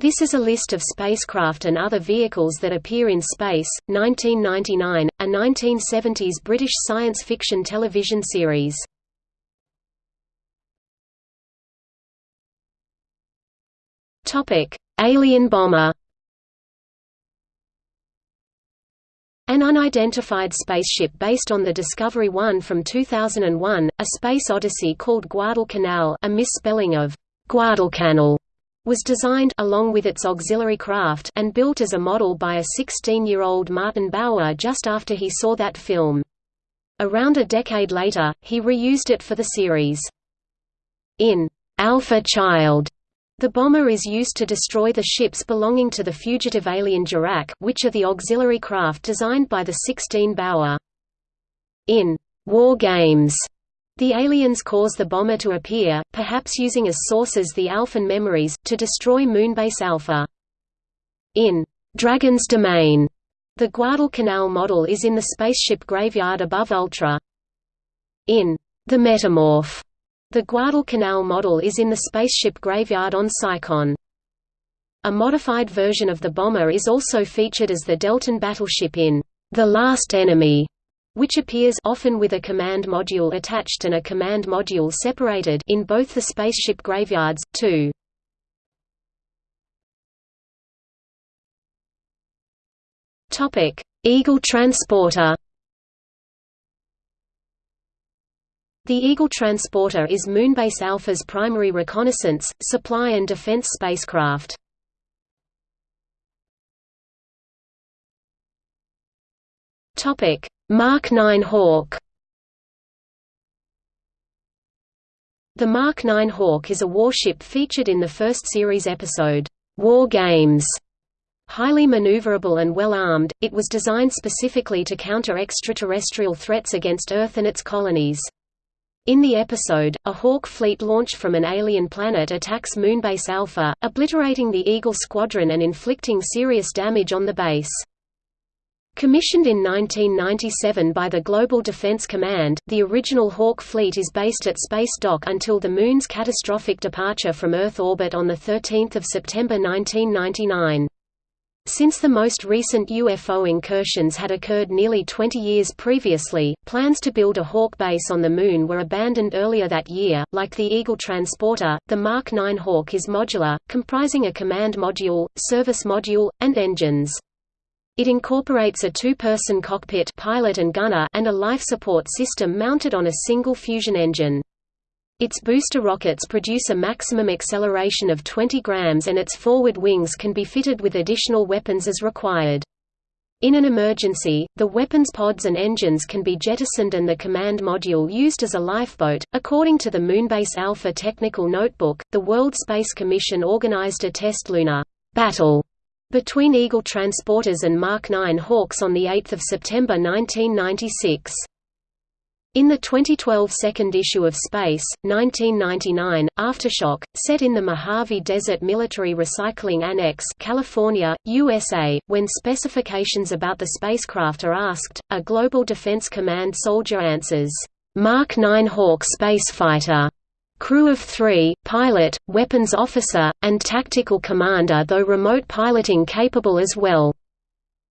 This is a list of spacecraft and other vehicles that appear in Space, 1999, a 1970s British science fiction television series. Topic: Alien bomber An unidentified spaceship based on the Discovery 1 from 2001, a space odyssey called Guadalcanal a misspelling of Guadalcanal was designed along with its auxiliary craft and built as a model by a 16-year-old Martin Bower just after he saw that film. Around a decade later, he reused it for the series. In Alpha Child, the bomber is used to destroy the ships belonging to the fugitive alien Dirac, which are the auxiliary craft designed by the 16 Bower. In War Games, the aliens cause the bomber to appear, perhaps using as sources the Alphan memories, to destroy Moonbase Alpha. In Dragon's Domain, the Guadalcanal model is in the spaceship graveyard above Ultra. In The Metamorph, the Guadalcanal model is in the spaceship graveyard on Psychon. A modified version of the bomber is also featured as the Deltan battleship in The Last Enemy, which appears often with a command module attached and a command module separated in both the spaceship graveyards, too. Eagle transporter The Eagle transporter is Moonbase Alpha's primary reconnaissance, supply and defense spacecraft. Topic: Mark 9 Hawk The Mark 9 Hawk is a warship featured in the first series episode, War Games. Highly maneuverable and well-armed, it was designed specifically to counter extraterrestrial threats against Earth and its colonies. In the episode, a Hawk fleet launched from an alien planet attacks Moonbase Alpha, obliterating the Eagle squadron and inflicting serious damage on the base. Commissioned in 1997 by the Global Defense Command, the original Hawk fleet is based at Space Dock until the Moon's catastrophic departure from Earth orbit on 13 September 1999. Since the most recent UFO incursions had occurred nearly 20 years previously, plans to build a Hawk base on the Moon were abandoned earlier that year. Like the Eagle transporter, the Mark 9 Hawk is modular, comprising a command module, service module, and engines. It incorporates a two-person cockpit pilot and, gunner and a life support system mounted on a single fusion engine. Its booster rockets produce a maximum acceleration of 20 grams and its forward wings can be fitted with additional weapons as required. In an emergency, the weapons pods and engines can be jettisoned and the command module used as a lifeboat. According to the Moonbase Alpha Technical Notebook, the World Space Commission organized a test lunar battle between Eagle transporters and Mark 9 Hawks on 8 September 1996. In the 2012 second issue of Space, 1999, Aftershock, set in the Mojave Desert Military Recycling Annex California, USA, when specifications about the spacecraft are asked, a Global Defense Command soldier answers, "'Mark 9 Hawk spacefighter' crew of three, pilot, weapons officer, and tactical commander though remote piloting capable as well.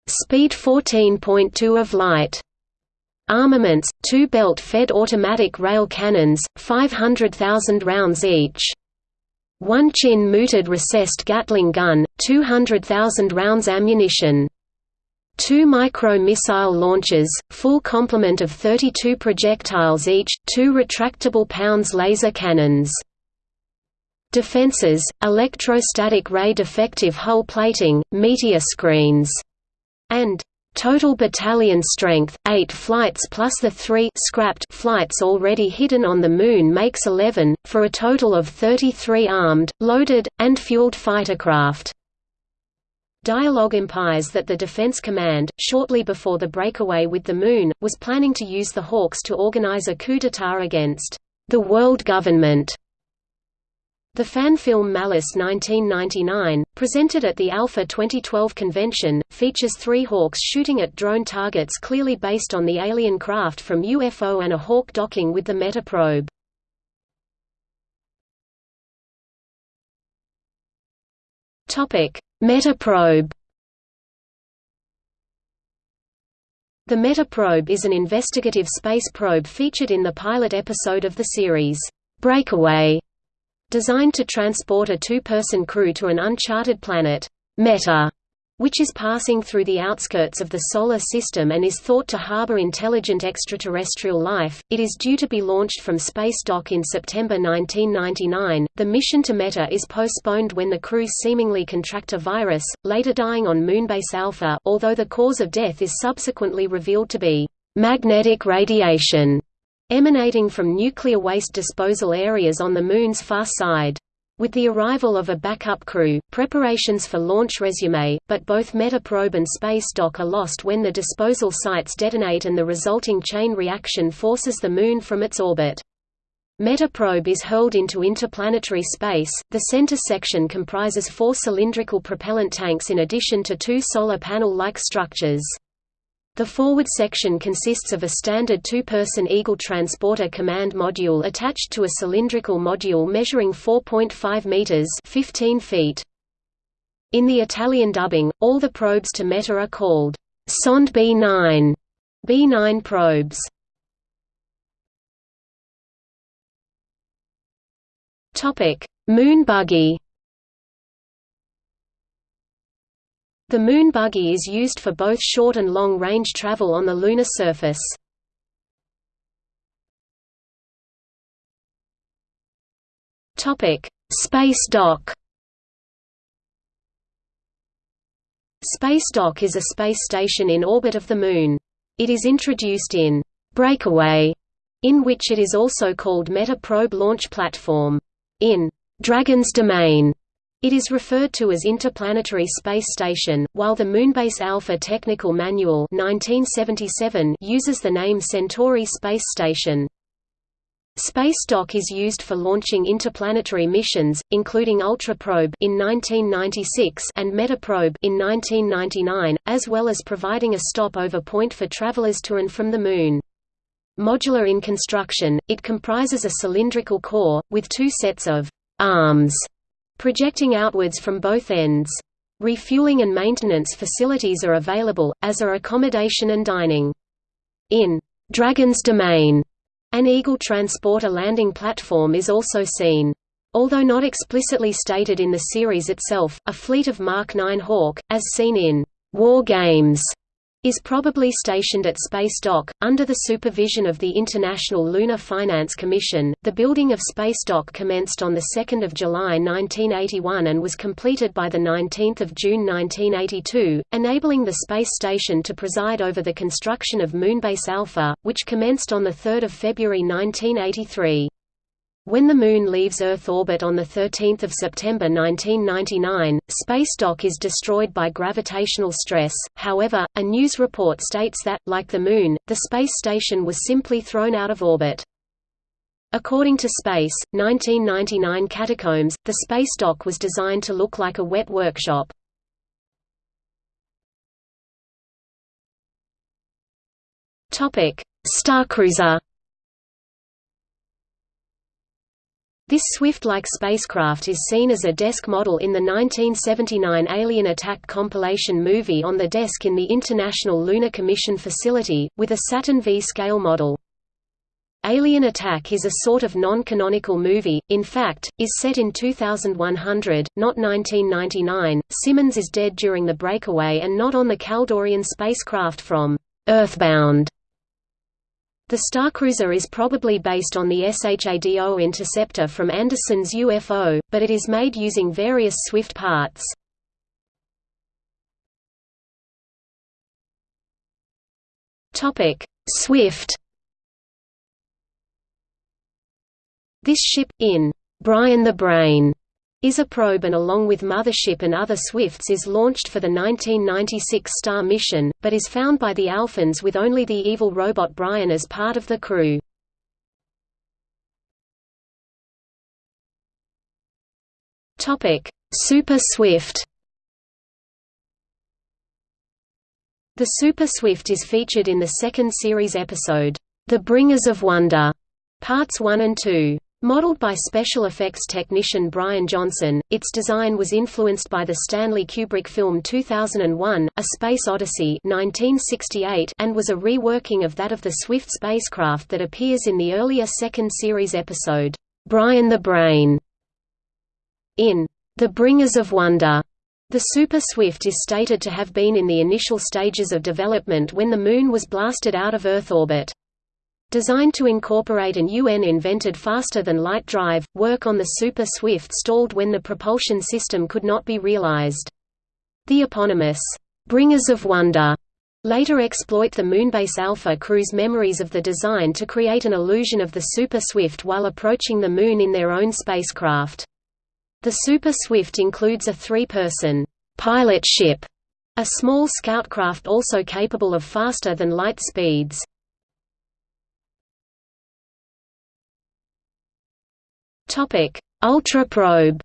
Speed 14.2 of light. Armaments, two belt-fed automatic rail cannons, 500,000 rounds each. One chin-mooted recessed Gatling gun, 200,000 rounds ammunition. Two micro-missile launchers, full complement of 32 projectiles each, two retractable pounds laser cannons. Defenses, electrostatic ray defective hull plating, meteor screens, and total battalion strength, 8 flights plus the 3 scrapped flights already hidden on the Moon makes 11, for a total of 33 armed, loaded, and fueled fightercraft. Dialogue implies that the Defense Command, shortly before the breakaway with the Moon, was planning to use the Hawks to organize a coup d'état against the world government. The fan film Malice 1999, presented at the Alpha 2012 convention, features three Hawks shooting at drone targets clearly based on the alien craft from UFO and a Hawk docking with the Meta probe. Topic: Metaprobe. The Metaprobe is an investigative space probe featured in the pilot episode of the series, Breakaway, designed to transport a two-person crew to an uncharted planet, Meta, which is passing through the outskirts of the Solar System and is thought to harbor intelligent extraterrestrial life. It is due to be launched from Space Dock in September 1999. The mission to Meta is postponed when the crew seemingly contract a virus, later dying on Moonbase Alpha, although the cause of death is subsequently revealed to be magnetic radiation emanating from nuclear waste disposal areas on the Moon's far side. With the arrival of a backup crew, preparations for launch resume, but both Metaprobe and Space Dock are lost when the disposal sites detonate and the resulting chain reaction forces the Moon from its orbit. Metaprobe is hurled into interplanetary space. The center section comprises four cylindrical propellant tanks in addition to two solar panel-like structures. The forward section consists of a standard two-person Eagle transporter command module attached to a cylindrical module measuring 4.5 meters (15 feet). In the Italian dubbing, all the probes to Meta are called Sonde B9, B9 probes. Topic: Moon buggy. The Moon buggy is used for both short and long-range travel on the lunar surface. Topic: Space dock Space dock is a space station in orbit of the Moon. It is introduced in «Breakaway», in which it is also called Meta Probe Launch Platform. In «Dragon's Domain», it is referred to as Interplanetary Space Station, while the Moonbase Alpha Technical Manual 1977 uses the name Centauri Space Station. Space Dock is used for launching interplanetary missions, including Ultraprobe in 1996 and Metaprobe in 1999, as well as providing a stopover point for travelers to and from the Moon. Modular in construction, it comprises a cylindrical core, with two sets of «arms» projecting outwards from both ends. Refueling and maintenance facilities are available, as are accommodation and dining. In Dragon's Domain, an Eagle transporter landing platform is also seen. Although not explicitly stated in the series itself, a fleet of Mark 9 Hawk, as seen in War Games, is probably stationed at Space Dock, under the supervision of the International Lunar Finance Commission. The building of Space Dock commenced on 2 July 1981 and was completed by 19 June 1982, enabling the space station to preside over the construction of Moonbase Alpha, which commenced on 3 February 1983. When the Moon leaves Earth orbit on 13 September 1999, Space Dock is destroyed by gravitational stress, however, a news report states that, like the Moon, the space station was simply thrown out of orbit. According to Space, 1999 Catacombs, the Space Dock was designed to look like a wet workshop. Starcruiser This Swift-like spacecraft is seen as a desk model in the 1979 Alien Attack compilation movie On the Desk in the International Lunar Commission facility, with a Saturn V scale model. Alien Attack is a sort of non-canonical movie, in fact, is set in 2100, not 1999. Simmons is dead during the breakaway and not on the Kaldorian spacecraft from Earthbound. The Starcruiser is probably based on the SHADO interceptor from Anderson's UFO, but it is made using various Swift parts. Swift This ship, in Brian the Brain, is a probe and along with Mothership and other Swifts is launched for the 1996 Star mission, but is found by the Alphans with only the evil robot Brian as part of the crew. Super Swift The Super Swift is featured in the second series episode, The Bringers of Wonder, Parts 1 and 2. Modeled by special effects technician Brian Johnson, its design was influenced by the Stanley Kubrick film 2001, A Space Odyssey 1968 and was a reworking of that of the Swift spacecraft that appears in the earlier second series episode, Brian the Brain. In The Bringers of Wonder, the Super Swift is stated to have been in the initial stages of development when the Moon was blasted out of Earth orbit. Designed to incorporate an UN-invented faster-than-light drive, work on the Super Swift stalled when the propulsion system could not be realized. The eponymous, "'Bringers of Wonder' later exploit the Moonbase Alpha crew's memories of the design to create an illusion of the Super Swift while approaching the Moon in their own spacecraft. The Super Swift includes a three-person pilot ship, a small scout craft also capable of faster-than-light speeds. Topic: Ultra Probe.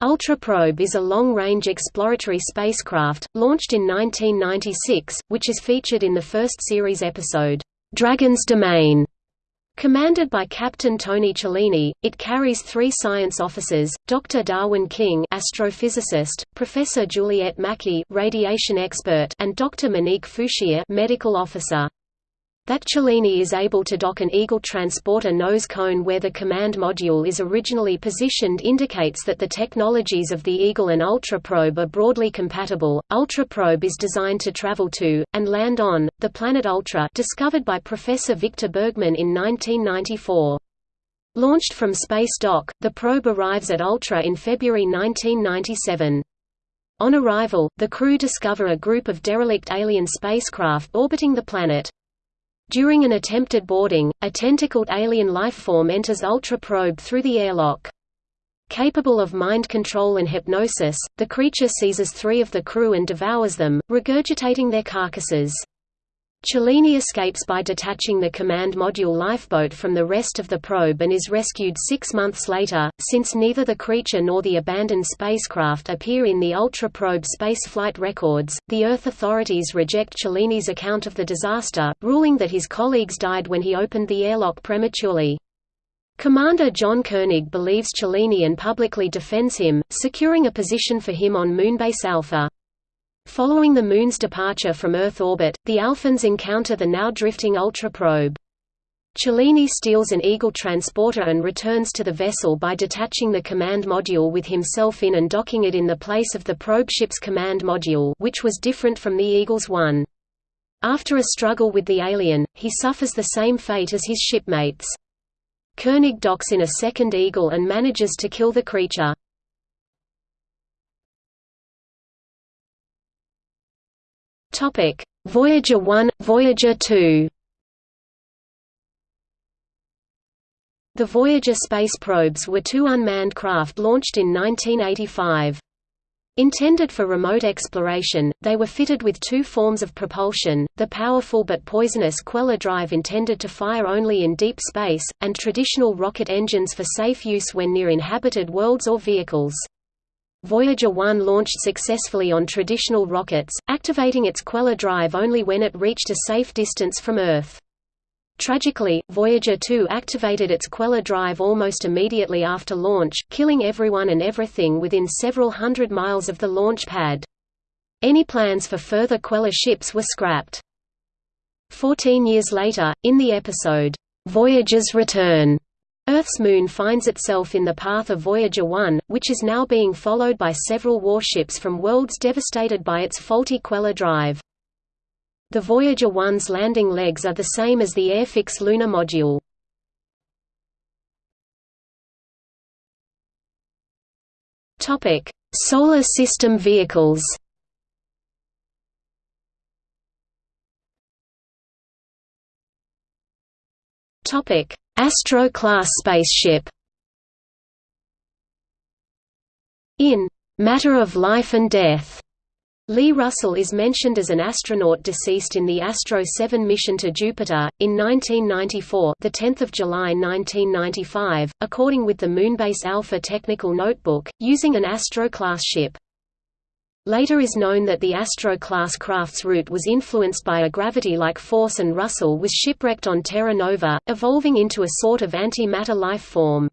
Ultra Probe is a long-range exploratory spacecraft, launched in 1996, which is featured in the first series episode, Dragon's Domain. Commanded by Captain Tony Cellini, it carries three science officers, Dr. Darwin King astrophysicist, Professor Juliette Mackie radiation expert, and Dr. Monique Fouchier medical officer. That Cellini is able to dock an Eagle transporter nose cone where the command module is originally positioned indicates that the technologies of the Eagle and Ultraprobe are broadly compatible. Ultraprobe is designed to travel to, and land on, the planet Ultra discovered by Professor Victor Bergman in 1994. Launched from Space Dock, the probe arrives at Ultra in February 1997. On arrival, the crew discover a group of derelict alien spacecraft orbiting the planet. During an attempted boarding, a tentacled alien lifeform enters Ultra Probe through the airlock. Capable of mind control and hypnosis, the creature seizes three of the crew and devours them, regurgitating their carcasses. Cellini escapes by detaching the command module lifeboat from the rest of the probe and is rescued six months later. Since neither the creature nor the abandoned spacecraft appear in the Ultra Probe spaceflight records, the Earth authorities reject Cellini's account of the disaster, ruling that his colleagues died when he opened the airlock prematurely. Commander John Koenig believes Cellini and publicly defends him, securing a position for him on Moonbase Alpha. Following the Moon's departure from Earth orbit, the Alphans encounter the now drifting Ultra probe. Cellini steals an Eagle transporter and returns to the vessel by detaching the command module with himself in and docking it in the place of the probe ship's command module which was different from the Eagle's one. After a struggle with the alien, he suffers the same fate as his shipmates. Koenig docks in a second Eagle and manages to kill the creature. Topic: Voyager 1, Voyager 2. The Voyager space probes were two unmanned craft launched in 1985. Intended for remote exploration, they were fitted with two forms of propulsion, the powerful but poisonous Queller drive intended to fire only in deep space, and traditional rocket engines for safe use when near inhabited worlds or vehicles. Voyager 1 launched successfully on traditional rockets, activating its Queller drive only when it reached a safe distance from Earth. Tragically, Voyager 2 activated its Queller drive almost immediately after launch, killing everyone and everything within several hundred miles of the launch pad. Any plans for further Queller ships were scrapped. Fourteen years later, in the episode, Voyager's Return, Earth's moon finds itself in the path of Voyager 1, which is now being followed by several warships from worlds devastated by its faulty Queller drive. The Voyager 1's landing legs are the same as the Airfix lunar module. Solar system vehicles Topic: Astro-class spaceship In Matter of Life and Death, Lee Russell is mentioned as an astronaut deceased in the Astro 7 mission to Jupiter in 1994, the 10th of July 1995, according with the Moonbase Alpha technical notebook, using an Astro class ship. Later is known that the Astro-class craft's route was influenced by a gravity-like force and Russell was shipwrecked on Terra Nova, evolving into a sort of anti-matter life form.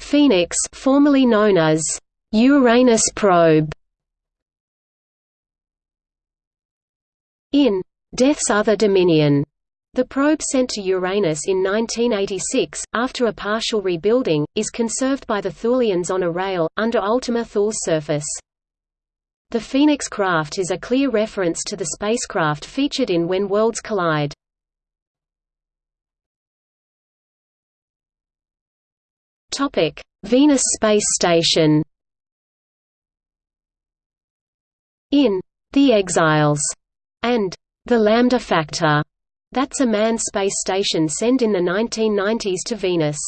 Phoenix formerly known as Uranus probe. In Death's Other Dominion the probe sent to Uranus in 1986, after a partial rebuilding, is conserved by the Thulians on a rail, under Ultima Thule's surface. The Phoenix craft is a clear reference to the spacecraft featured in When Worlds Collide. Venus Space Station In The Exiles and The Lambda Factor that's a manned space station sent in the 1990s to Venus.